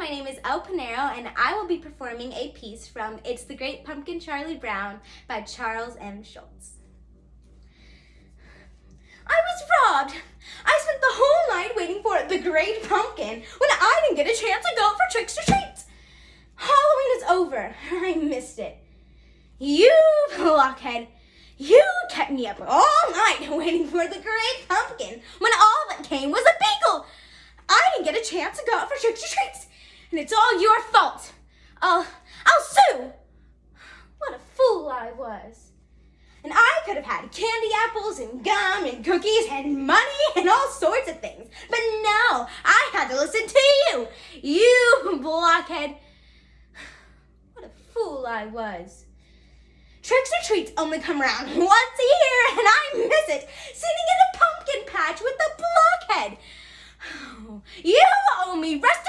my name is El Panero, and I will be performing a piece from It's the Great Pumpkin Charlie Brown by Charles M. Schulz. I was robbed. I spent the whole night waiting for the Great Pumpkin when I didn't get a chance to go for tricks or treats. Halloween is over. I missed it. You blockhead. You kept me up all night waiting for the Great Pumpkin when all that came was a beagle. I didn't get a chance to go out for tricks or treats, and it's all your fault. I'll, I'll sue. What a fool I was. And I could have had candy apples and gum and cookies and money and all sorts of things. But no, I had to listen to you. You blockhead. What a fool I was. Tricks or treats only come around once a year and I miss it. Sitting in a pumpkin patch with the blockhead. You owe me restitution!